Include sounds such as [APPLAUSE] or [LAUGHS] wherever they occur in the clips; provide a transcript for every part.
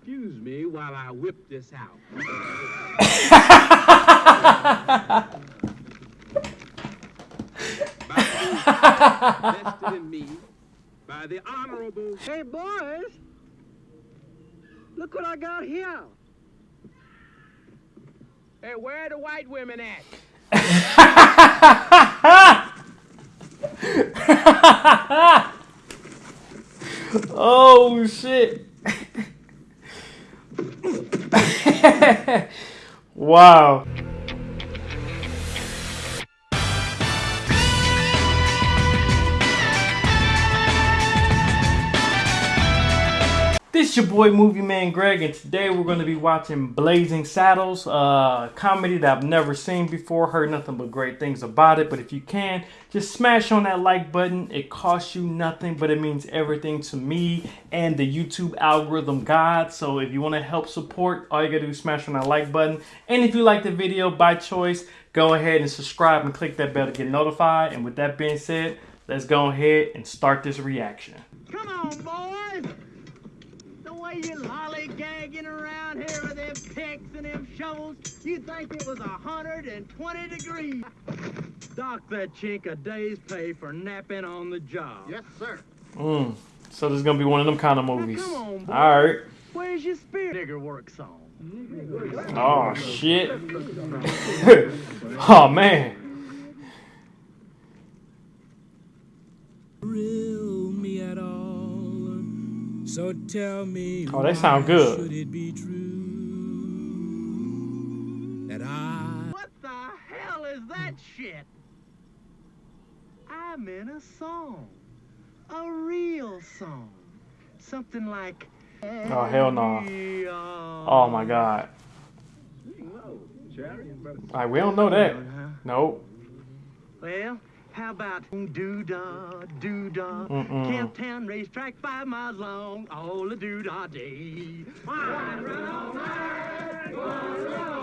excuse me while I whip this out. Vested in me by the honorable. Hey, boys. Look what I got here. Hey, where are the white women at? [LAUGHS] oh shit. Wow. This your boy Movie Man Greg and today we're going to be watching Blazing Saddles, uh, a comedy that I've never seen before, heard nothing but great things about it, but if you can, just smash on that like button. It costs you nothing, but it means everything to me and the YouTube algorithm god. So if you want to help support, all you got to do is smash on that like button. And if you like the video by choice, go ahead and subscribe and click that bell to get notified. And with that being said, let's go ahead and start this reaction. Come on, boys. The way you lollygagging around here with them picks and them shovels, you'd think it was 120 degrees. Dock that chink a day's pay for napping on the job. Yes, sir. Mm. So this is going to be one of them kind of Now, movies. come on, boy. All right. Where's your spirit digger work song? Oh shit. [LAUGHS] oh man. thrill me at all. So tell me, Oh, they sound good. Should it be true that I What the hell is that shit? I'm in a song. A real song. Something like. Oh, hell no. Oh my god. Like we don't know that. Nope. Well, how about doo dah, doo dah, Mm-mm. Camp Town racetrack five miles long, all the doo dah day. Wine run all night, wine run all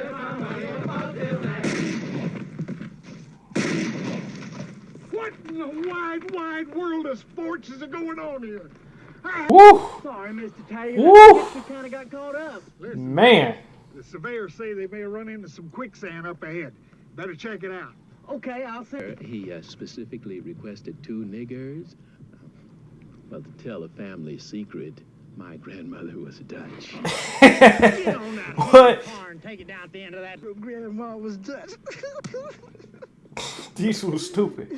What in the wide, wide world of sports is going on here? Ah, Woo! Sorry, Mr. Taylor. Woo! I guess we kind of got caught up. Listen, Man. the surveyors say they may run into some quicksand up ahead. Better check it out. Okay, I'll say. He uh, specifically requested two niggers. Well, to tell a family secret, my grandmother was Dutch. [LAUGHS] Get on that [LAUGHS] What? car take it down at the end of that. Grandma was Dutch. [LAUGHS] These was stupid.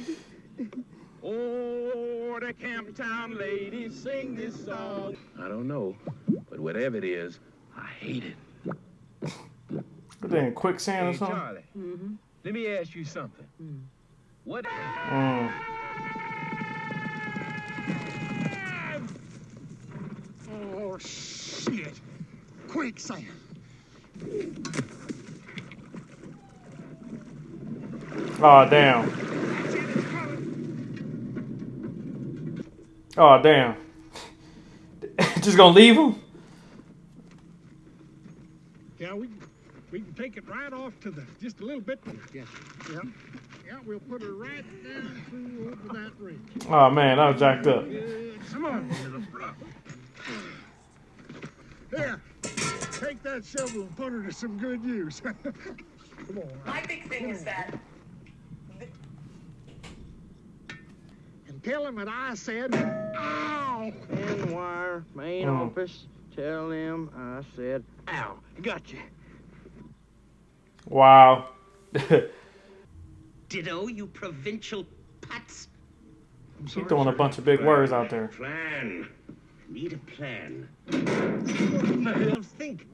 Oh, the Camp Town ladies sing this song. I don't know, but whatever it is, I hate it. What they in quicksand or Hey, something? Charlie, let me ask you something. What? Mm. Oh, shit. Quick, Quicksand. Oh damn. Oh damn. [LAUGHS] Just gonna leave him? Yeah, we we can take it right off to the just a little bit. Yeah, yeah, yeah. We'll put her right down through over that ridge. Oh man, that was jacked up. Good. Come on, little bro. Take that shovel and put her to some good use. [LAUGHS] Come on. My big thing is that And tell him that I said, ow! And wire, main Oh. office. Tell them I said, ow, gotcha. Wow. [LAUGHS] ditto, you provincial putz. He throwing a bunch of big words out there. Plan. Need a plan. Think.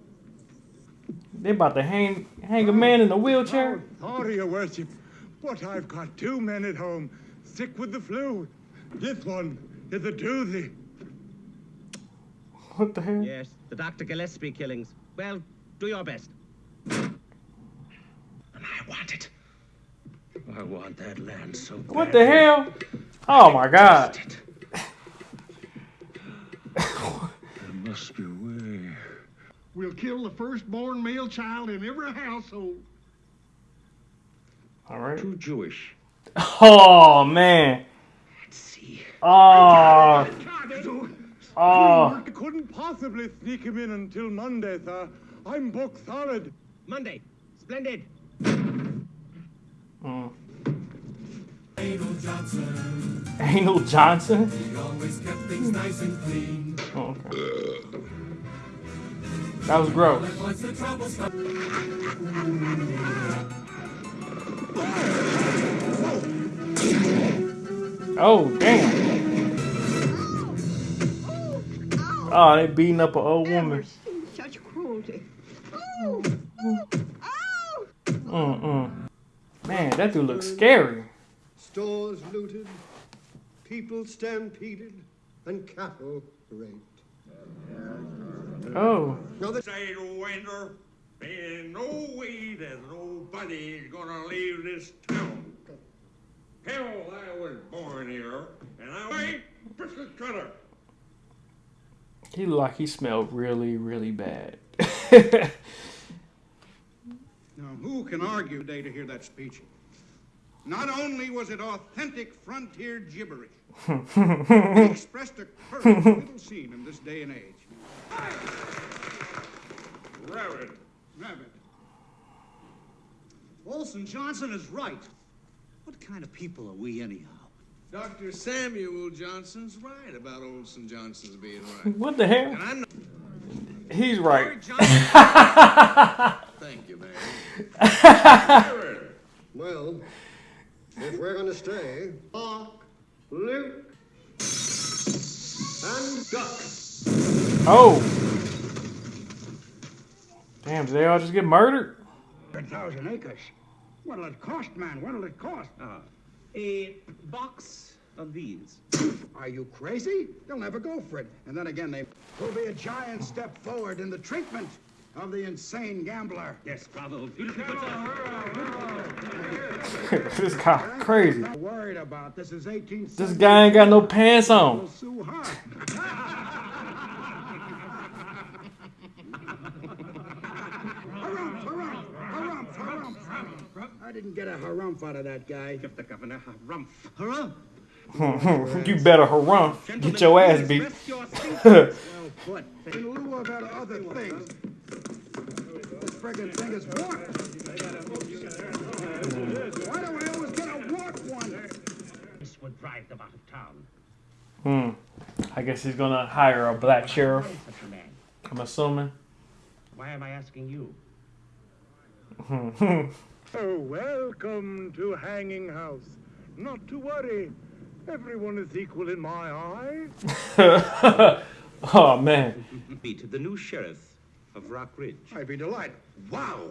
They about to hang hang a man in a wheelchair. Order, your worship. But I've got two men at home, sick with the flu. This one is a doozy. What the hell? Yes, the Dr. Gillespie killings. Well, do your best. And I want it. I want that land so bad. What the hell? Oh my god. There must be a way. We'll kill the firstborn male child in every household. All right. Too Jewish. Oh man. Let's see. Oh. Oh, I couldn't possibly sneak him in until Monday, sir. I'm booked solid. Monday. Splendid. Mm. Anal Johnson, Anal Johnson. he always kept things nice and clean. Oh, okay. That was gross. Once the trouble started. Oh, damn. Oh, they beating up an old woman. seen such cruelty. Oh, oh, Mm-mm. Man, that dude looks scary. Stores looted, people stampeded, and cattle raped. Oh. Now the Say, winter, ain't no way that nobody's gonna leave this town. Hell, I was born here, and I ain't biscuit cutter. He looked like he smelled really, really bad. [LAUGHS] Now, who can argue today to hear that speech? Not only was it authentic frontier gibberish, [LAUGHS] it expressed a courage little seen in this day and age. Rabbit. Rabbit. Olson Johnson is right. What kind of people are we, anyhow? Dr. Samuel Johnson's right about Olson Johnson's being right. what the hell? And I'm not. He's right. [LAUGHS] Thank you, man. [LAUGHS] well, if we're gonna stay, Mark, Luke, and Duck. Oh. Damn, did they all just get murdered? A thousand acres. What'll it cost, man? What'll it cost? Ah, a box of these. [LAUGHS] Are you crazy? They'll never go for it. And then again, they will be a giant step forward in the treatment of the insane gambler. Yes, bravo. Beautifully put down. this guy crazy. Not worried about this is 18. This guy ain't got no pants on. Sue Hart. Harumph, harumph, harumph, harumph, harumph. I didn't get a harumph out of that guy. Give the governor a rump. Harumph? [LAUGHS] you better harumph. Get your ass beat. Rest your seat. [LAUGHS] Well put. In lieu of other thing, this friggin' thing is warped. Why do I always get a warped one? This would drive them out of town. Hmm. I guess he's gonna hire a black sheriff. Such a man. I'm assuming. Why am I asking you? [LAUGHS] Oh, welcome to Hanging House. Not to worry. Everyone is equal in my eyes. [LAUGHS] oh man. Meet the new sheriff of Rock Ridge. I'd be delighted. Wow.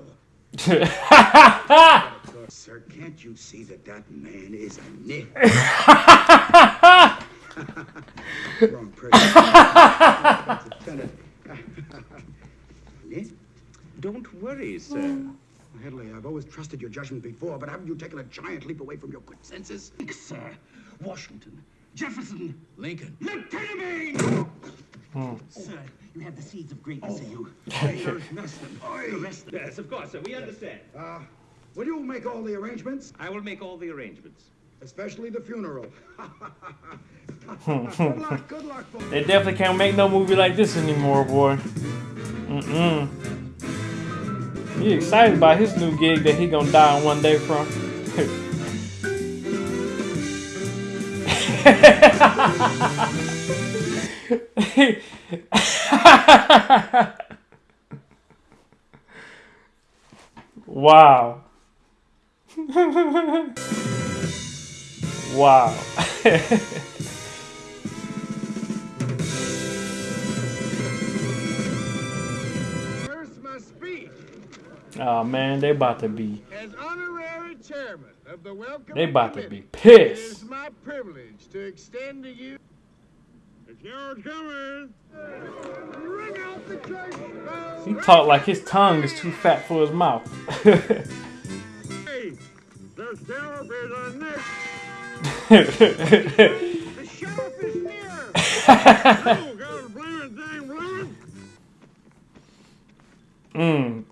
[LAUGHS] Sir, can't you see that that man is a nit? [LAUGHS] Wrong person. [LAUGHS] Nit? Don't worry, sir. Hedley, I've always trusted your judgment before, but haven't you taken a giant leap away from your good senses? Sir, Washington, Jefferson, Lincoln. Lieutenant Maine! Sir, you have the seeds of greatness in you. The rest Yes, of course, sir. We understand. Uh, will you make all the arrangements? I will make all the arrangements. Especially the funeral. good luck, good luck, folks. [LAUGHS] They definitely can't make no movie like this anymore, boy. Mm-mm. He excited about his new gig that he gonna die one day from. [LAUGHS] wow. wow. First, oh man, they about to be as honorary chairman of the Welcome they about to be pissed. is my privilege to extend to you. It's yours coming. Ring out the church bells. He talk like his tongue is too fat for his mouth. Hey, the sheriff is on next. The sheriff is here. oh, got a blaming thing running. mm.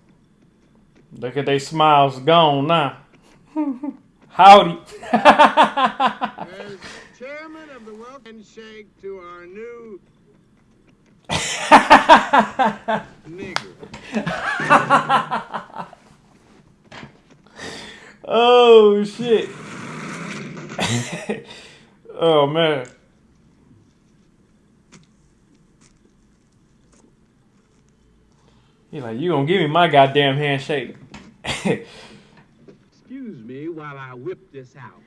Look at they smiles gone now. [LAUGHS] Howdy. [LAUGHS] Chairman of the welcome shake to our new Nigger. [LAUGHS] oh shit. [LAUGHS] oh man. He's like, you gonna give me my goddamn handshake. [LAUGHS] Excuse me while I whip this out.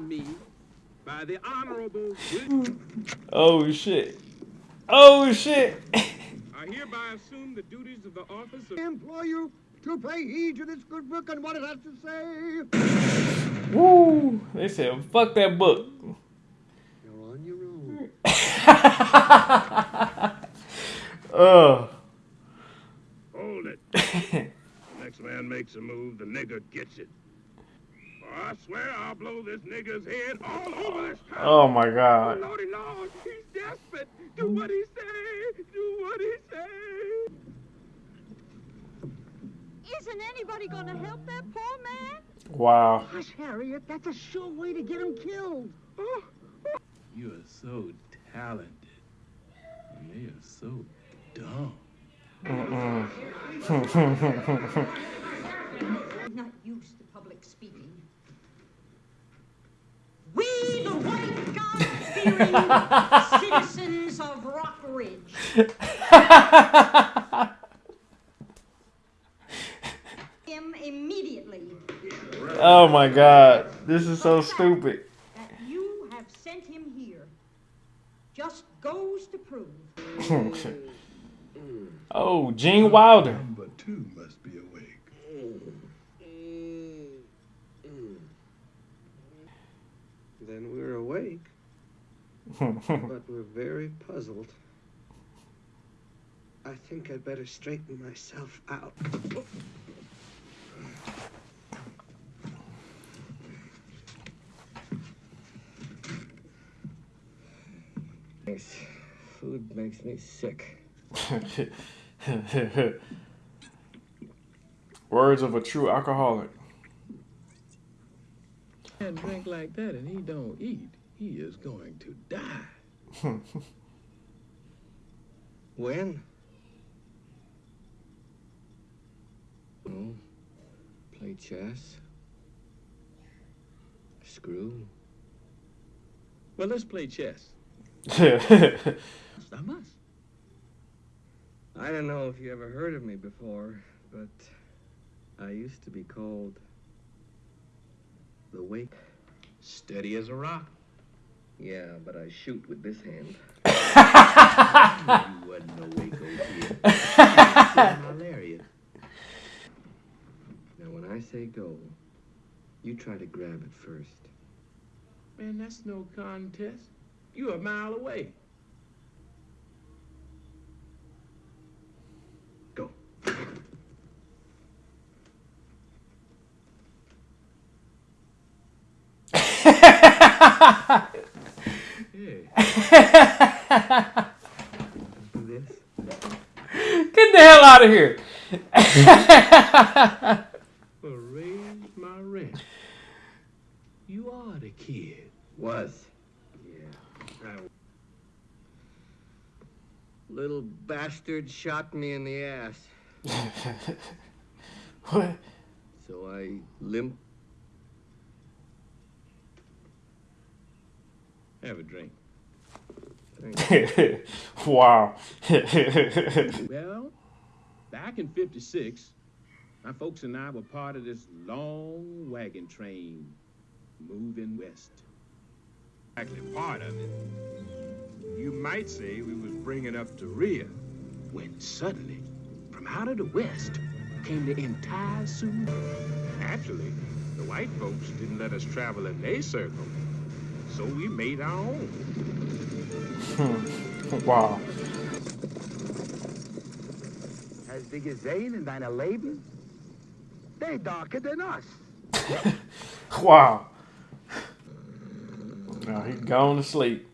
Me by the honorable. oh shit. Oh shit. I hereby assume the duties of the office of. I implore you to pay heed to this good book and what it has to say. Woo! They said, fuck that book. You're on your own. Uh. [LAUGHS] Hold it. Next man makes a move, the nigger gets it. Or I swear I'll blow this nigger's head all over this town. Oh my god. Lordy Lord, he's desperate. Do what he say. Do what he say. Isn't anybody gonna help that poor man? Wow. Hush, Harriet. That's a sure way to get him killed. You are so talented. And they are so dumb. Mm-mm. [LAUGHS] I'm not used to public speaking. We, the white God-fearing [LAUGHS] citizens of Rock Ridge, [LAUGHS] him immediately oh my god. This is so stupid. Gene Wilder. Number two must be awake. Then we're awake, [LAUGHS] but we're very puzzled. I think I'd better straighten myself out. This food makes me sick. [LAUGHS] [LAUGHS] Words of a true alcoholic. And drink like that and he don't eat. He is going to die. [LAUGHS] When? Oh, play chess. Screw. Well, let's play chess. [LAUGHS] I must. I don't know if you ever heard of me before, but I used to be called the Wake. Steady as a rock. Yeah, but I shoot with this hand. [LAUGHS] you wasn't no Waco kid. my lariat. Now, when I say go, you try to grab it first. Man, that's no contest. You are a mile away. Go. this. [LAUGHS] Get the hell out of here. [LAUGHS] Well, raise my rent. You are the kid. Was. Yeah. I... Little bastard shot me in the ass. [LAUGHS] what? So I limp. Have a drink. [LAUGHS] wow. [LAUGHS] well, back in 56, my folks and I were part of this long wagon train moving west. Actually, part of it. You might say we was bringing up the rear. When suddenly, from out of the west, came the entire Sioux. Naturally, the white folks didn't let us travel in their circle, so we made our own. Hmm. wow. As big as Zane and deine Leben? They darker than us. [LAUGHS] Wow. Now he gone to sleep.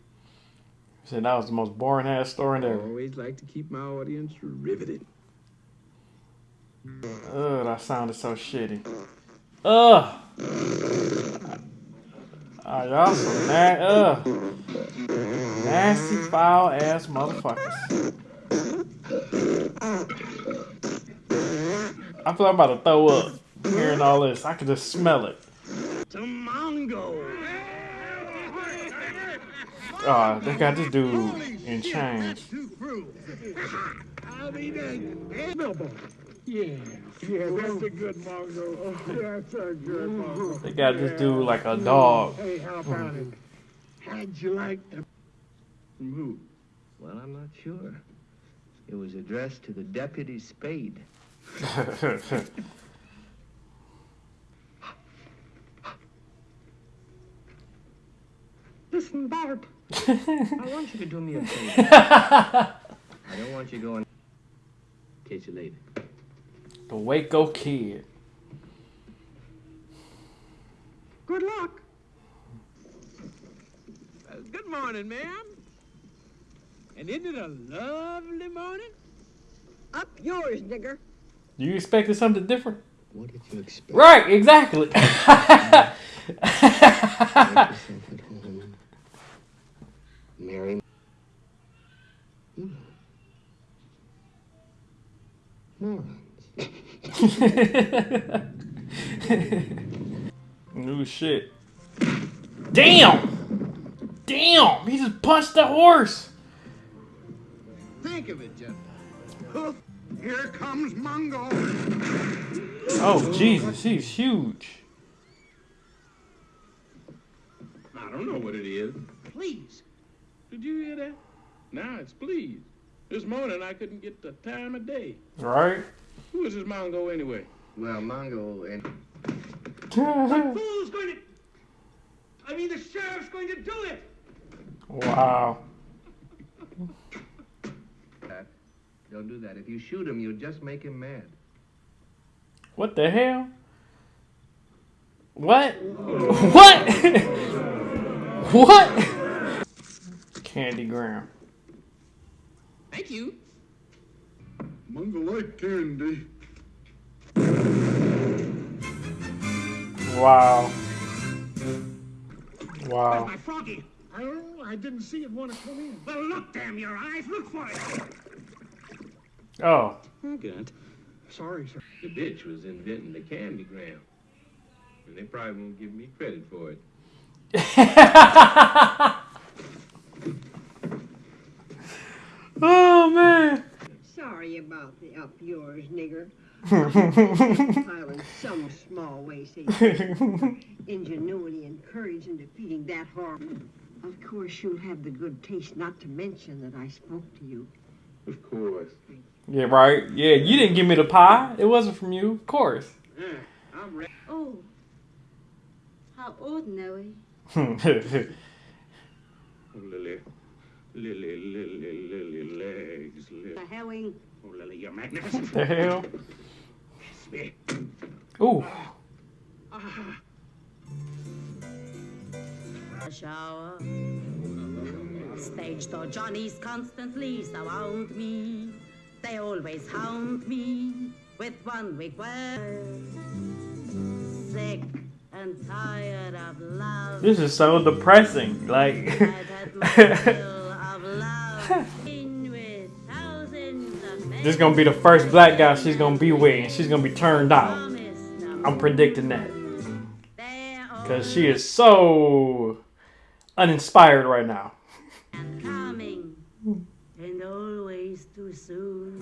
Said that was the most boring ass story I ever. always like to keep my audience riveted. Ugh, that sounded so shitty. Ugh. Ah, y'all some na- uh, nasty, foul ass motherfuckers. I feel like I'm about to throw up hearing all this. I can just smell it. Oh, they got this dude in chains. [LAUGHS] I'll be dang. Bilbo. Yeah, yeah, that's a good Mongo. Oh, that's a good Mongo. They got this dude like a dog. Hey, how about it? How'd you like to? From who? Well, I'm not sure. It was addressed to the Deputy Spade. Listen, Bart. I want you to do me a favor. [LAUGHS] I don't want you going. Catch you later. The Waco Kid. Good luck. Uh, good morning, ma'am. And isn't it a lovely morning? Up yours, nigger. You expected something different? What did you expect? Right, exactly. Make yourself at home. Mary. Hmm. [LAUGHS] Morons. New shit. Damn! Damn! He just punched the horse! Think of it, gentlemen. Hoof, here comes Mongo. Oh, Jesus, he's huge. I don't know what it is. Please. Did you hear that? Now it's please. This morning I couldn't get the time of day. Right? Who is this Mongo anyway? Well, Mongo and. Uh-huh. Who's going to? I mean, the sheriff's going to do it. Wow. That. Don't do that. If you shoot him, you'll just make him mad. What the hell? What? What? [LAUGHS] what? Candygram. Thank you. Mongo like candy. Wow. Wow. Where's My froggy. I. I didn't see it want to come in. Well, look, damn your eyes. Look for it. Oh. Good. Sorry, sir. The bitch was inventing the candy candygram. And they probably won't give me credit for it. [LAUGHS] oh, man. Sorry about the up yours, nigger. [LAUGHS] I'll in some small way say ingenuity and courage in defeating that horror. Of course, you'll have the good taste not to mention that I spoke to you. Of course. Yeah, right. Yeah, you didn't give me the pie. It wasn't from you. Of course. Mm, I'm ready. Oh, how ordinary. [LAUGHS] Oh, Lily. Lily, Lily, Lily legs. Lily. The herring. Oh, Lily, you're magnificent. the hell? Kiss me. Ooh. Ah. A shower. Stage door Johnnies constantly surround me. They always hound me with one weak word. Sick and tired of love. This is so depressing. Like. [LAUGHS] this is gonna be the first black guy she's gonna be with, and she's gonna be turned out. I'm predicting that. Because she is so uninspired right now. and and always too soon.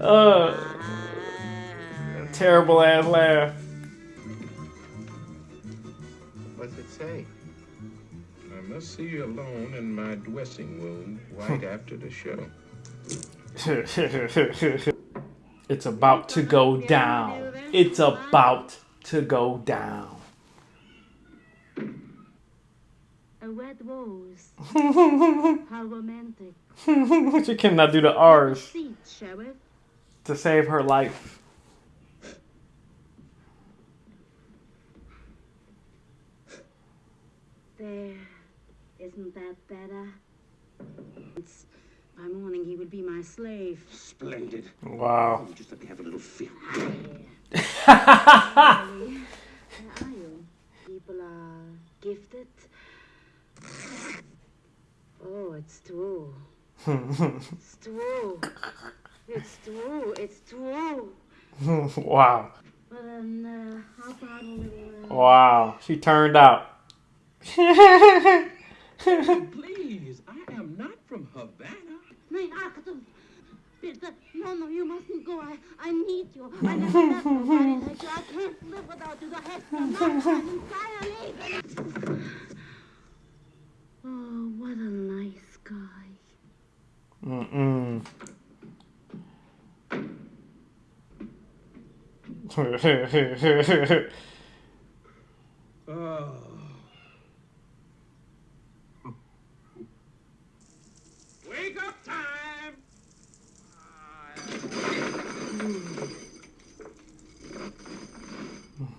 uh, terrible ass laugh. What's it say? I must see you alone in my dressing room right [LAUGHS] after the show. [LAUGHS] it's about to go down. It's about to go down. A red rose. [LAUGHS] How romantic. she cannot do the R's Seat, Sheriff. to save her life. There is Isn't that better? It's, by morning he would be my slave. Splendid. Wow. You just let me have a little feel. Really? [LAUGHS] Where are you? People are gifted. Oh, it's true. It's true. It's true. It's true. [LAUGHS] wow. Well then, uh, how about little? Uh, Wow. She turned out. Please, I am not from Havana. Nein, Achtung! Bitte, no, no, you mustn't go. I, I need you. I never [LAUGHS] met nobody like you. I can't live without you. Du hast mir noch ein entire Leben. Oh, what a nice guy. Mm-mm. Oh. Wake up time!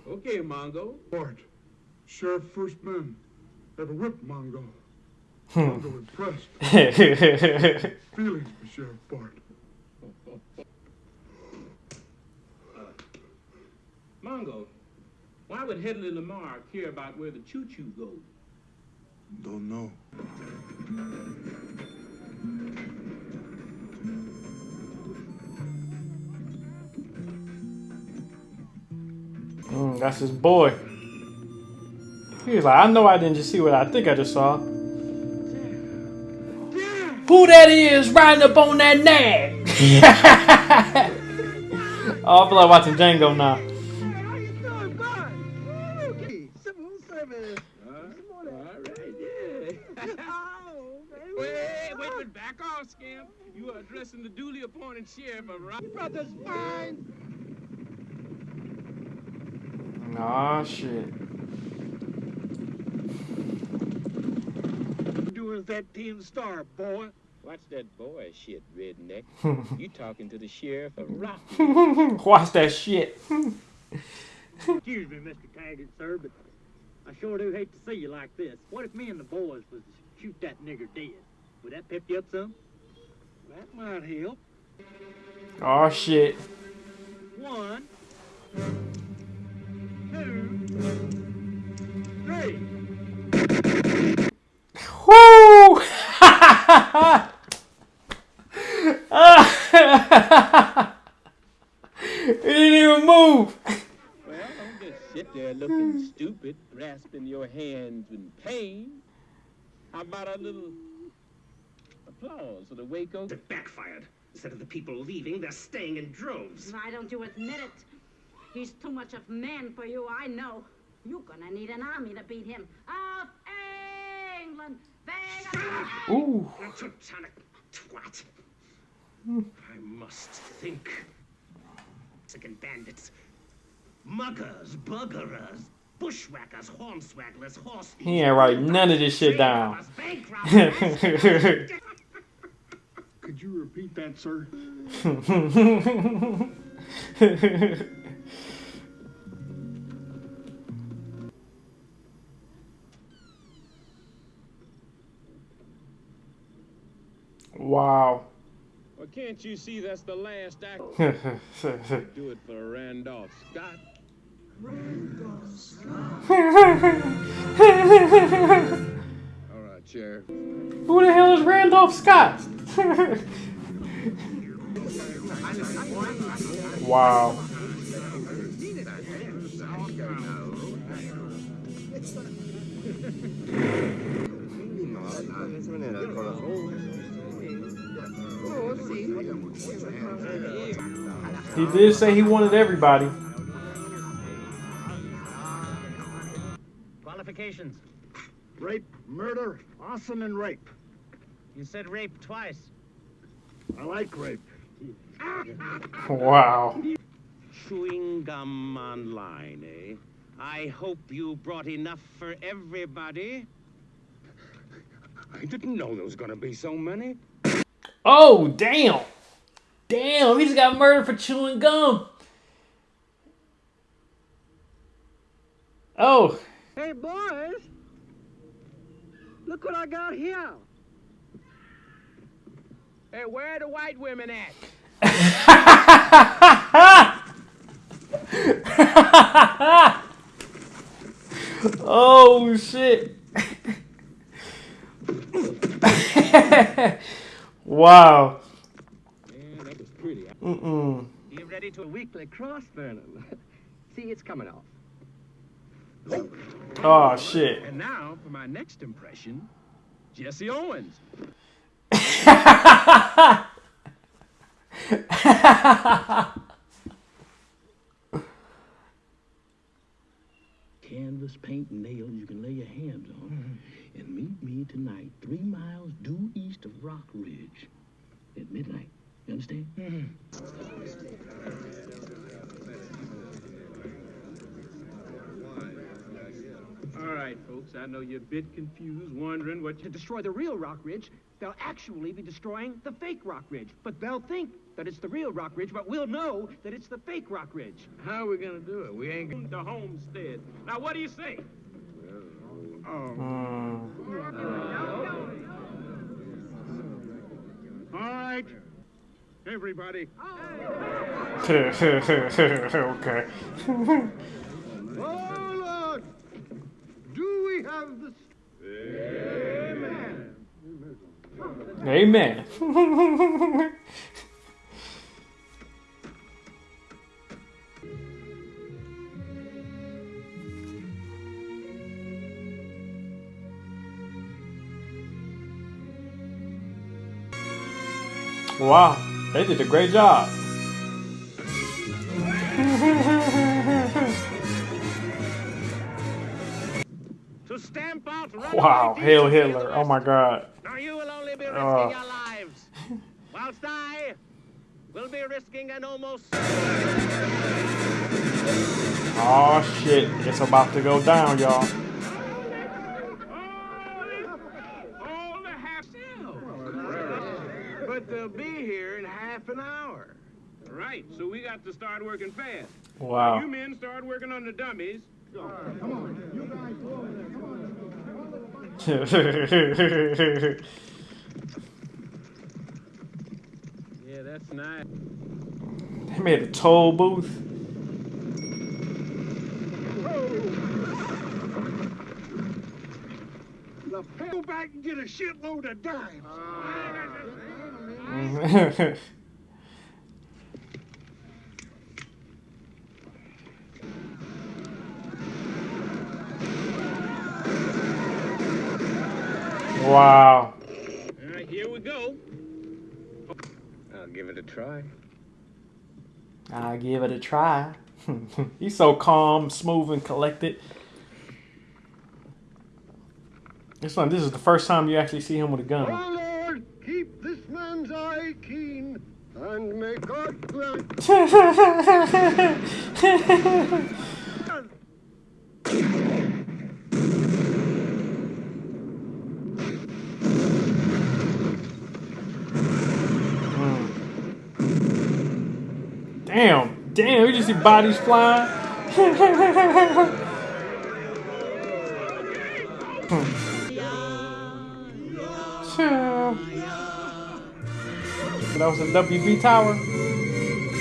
Okay, Mongo. Bart, Sheriff First Man, ever whipped Mongo. Hmm. Mongo impressed. [LAUGHS] Feelings for Sheriff Bart. Uh, Mongo, why would Hedley Lamar care about where the choo-choo goes? Don't know. Mm, that's his boy. He was like, I know I didn't just see what I think I just saw. Who that is riding up on that nag? oh, I feel like watching Django now. Civil service. All right, yeah. wait, wait, wait, back off, Scamp. You are addressing the duly appointed sheriff of Rock. Brother's fine. Aw, shit. Doing that Team Star, boy. Watch that boy shit, redneck. [LAUGHS] you talking to the sheriff of Rock. [LAUGHS] Watch that shit. Excuse me, Mr. Taggart, sir, but I sure do hate to see you like this. What if me and the boys was to shoot that nigger dead? Would that pep you up some? That might help. Oh shit. One, two, three. Woo! it [LAUGHS] didn't even move. Well, don't just sit there looking [LAUGHS] stupid, grasping your hands in pain. How about a little applause for the Waco? It backfired. Instead of the people leaving, they're staying in droves. Why don't you admit it? He's too much of man for you, I know. You're gonna need an army to beat him. Of England! Bang! Ooh. Teutonic twat. I must think. Mexican bandits. Muggers, buggerers, bushwhackers, hornswagglers, horse He ain't writing none of this shit down. [LAUGHS] Could you repeat that, sir? [LAUGHS] wow. Well, can't you see that's the last act? [LAUGHS] Do it for Randolph Scott. Randolph [LAUGHS] Scott. All right, Sheriff. Who the hell is Randolph Scott? wow. [LAUGHS] He did say he wanted everybody. Qualifications. Rape, murder, arson, and rape. You said rape twice. I like rape. Wow. Chewing gum online, eh? I hope you brought enough for everybody. I didn't know there was gonna be so many. Oh, damn. Damn, he just got murdered for chewing gum. Oh, Hey, boys. Look what I got here. Hey, where are the white women at? [LAUGHS] oh shit. [LAUGHS] wow. Yeah, that was pretty. Mm-mm. You ready to a weekly cross, Vernon? [LAUGHS] See, it's coming off. Oh shit. And now for my next impression, Jesse Owens. [LAUGHS] Canvas, paint, and nails you can lay your hands on. And meet me tonight, three miles due east of Rock Ridge at midnight. You understand? Mm-hmm. All right, folks, I know you're a bit confused, wondering what To destroy the real Rock Ridge, they'll actually be destroying the fake Rock Ridge. But they'll think that it's the real Rock Ridge, but we'll know that it's the fake Rock Ridge. How are we gonna do it? We ain't going to homestead. Now, what do you say? Mm. All right, everybody. [LAUGHS] okay. [LAUGHS] Oh, Lord, do we have the... Amen. [LAUGHS] wow, they did a great job. To stamp out Wow, Hail Hitler. Oh my god. Now you will only be risking Oh. your lives, whilst I will be risking an almost. Oh shit, it's about to go down, y'all. All the half But they'll be here in half an hour. Right, so we got to start working fast. Wow. You men start working on the dummies. come on you guys come on [LAUGHS] Yeah, that's nice. they made a toll booth. Go back and get a shitload of dimes. [LAUGHS] wow. All right, here we go. I'll give it a try. I'll give it a try. [LAUGHS] He's so calm, smooth, and collected. This one, this is the first time you actually see him with a gun. Oh, Lord, keep this man's eye keen, and may God grant... [LAUGHS] [LAUGHS] Damn, we just see bodies flying. that was a WB tower.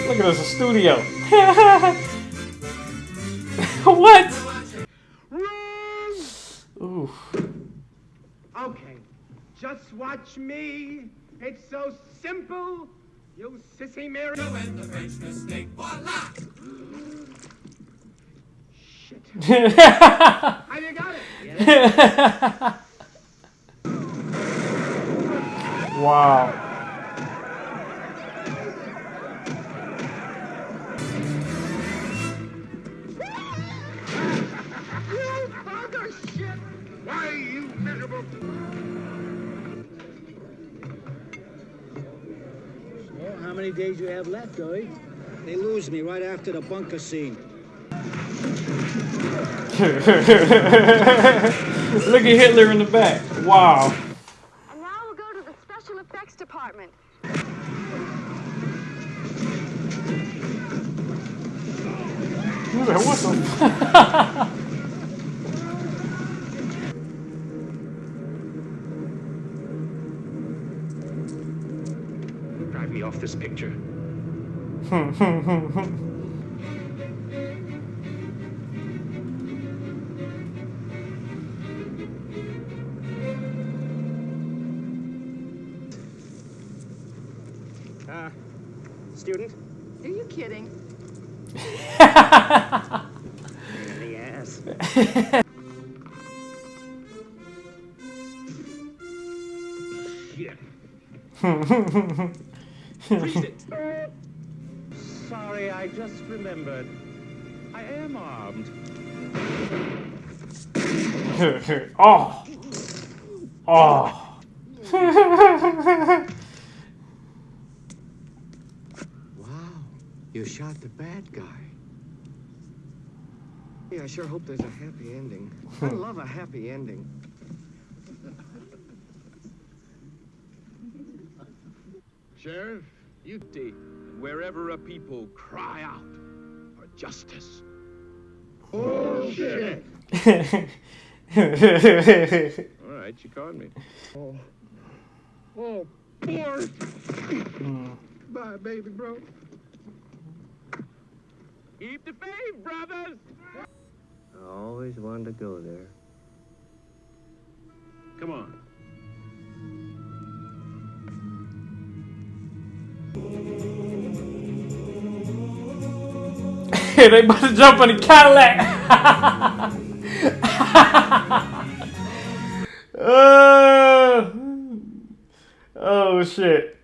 Look at this, a studio. [LAUGHS] what? Ooh. Okay, just watch me. It's so simple. You sissy Mary. And the French mistake, voila! Shit. [LAUGHS] Have you got it? [LAUGHS] wow. [LAUGHS] how many days you have left, Dory? They lose me right after the bunker scene. [LAUGHS] Look at Hitler in the back. Wow. And now we'll go to the special effects department. What the? [LAUGHS] off this picture. [LAUGHS] Uh, student? Are you kidding? Pain in the ass. [LAUGHS] Shit. [LAUGHS] Read it. [LAUGHS] Sorry, I just remembered. I am armed. [LAUGHS] oh. Oh. [LAUGHS] Wow, you shot the bad guy. Yeah, I sure hope there's a happy ending. I love a happy ending. Sheriff, you take wherever a people cry out for justice. Bullshit. All right, you caught me. Oh, oh, boy. Bye, baby, bro. Keep the faith, brothers. I always wanted to go there. Come on. They about to jump on the Cadillac. [LAUGHS] uh, oh shit.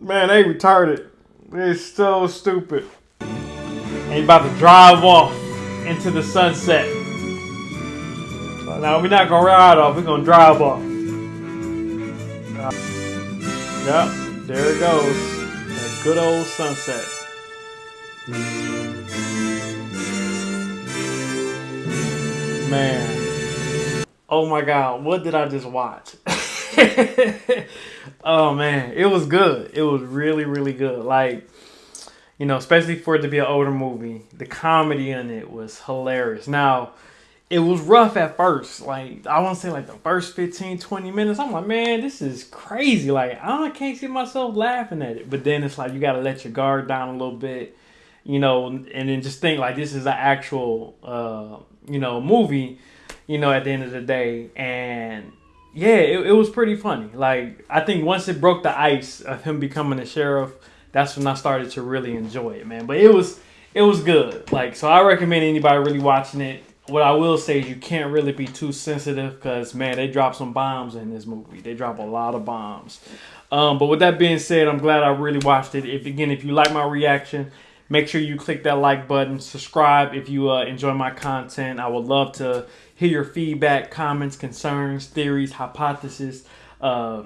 Man, they retarded. They're so stupid. And about to drive off into the sunset. Now we're not gonna ride off, we're gonna drive off. Yep, there it goes. That good old sunset. Man. Oh my god, what did I just watch? [LAUGHS] oh man, it was good. It was really, really good. Like, you know, especially for it to be an older movie, the comedy in it was hilarious. Now, it was rough at first. Like, I want to say like the first 15, 20 minutes. I'm like, man, this is crazy. Like, I, can't see myself laughing at it. But then it's like, you got to let your guard down a little bit, you know, and then just think like this is an actual, uh, you know, movie, you know, at the end of the day. And yeah, it, it was pretty funny. Like, I think once it broke the ice of him becoming a sheriff, that's when I started to really enjoy it, man. But it was, it was good. Like, so I recommend anybody really watching it what I will say is you can't really be too sensitive because man, they drop some bombs in this movie. They drop a lot of bombs. Um, but with that being said, I'm glad I really watched it. If again, if you like my reaction, make sure you click that like button. Subscribe if you uh, enjoy my content. I would love to hear your feedback, comments, concerns, theories, hypotheses, uh,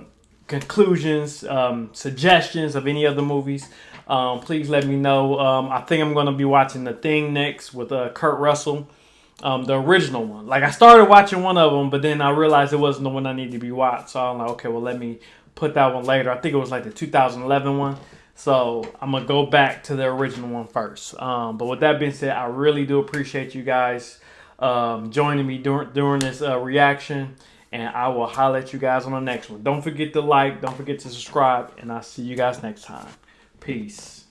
conclusions, um, suggestions of any other movies. Um, please let me know. Um, I think I'm going to be watching The Thing next with uh, Kurt Russell um, the original one. Like I started watching one of them, but then I realized it wasn't the one I needed to be watched. So I'm like, okay, well let me put that one later. I think it was like the 2011 one. So I'm gonna go back to the original one first. Um, but with that being said, I really do appreciate you guys um, joining me during during this uh, reaction, and I will at you guys on the next one. Don't forget to like, don't forget to subscribe, and I'll see you guys next time. Peace.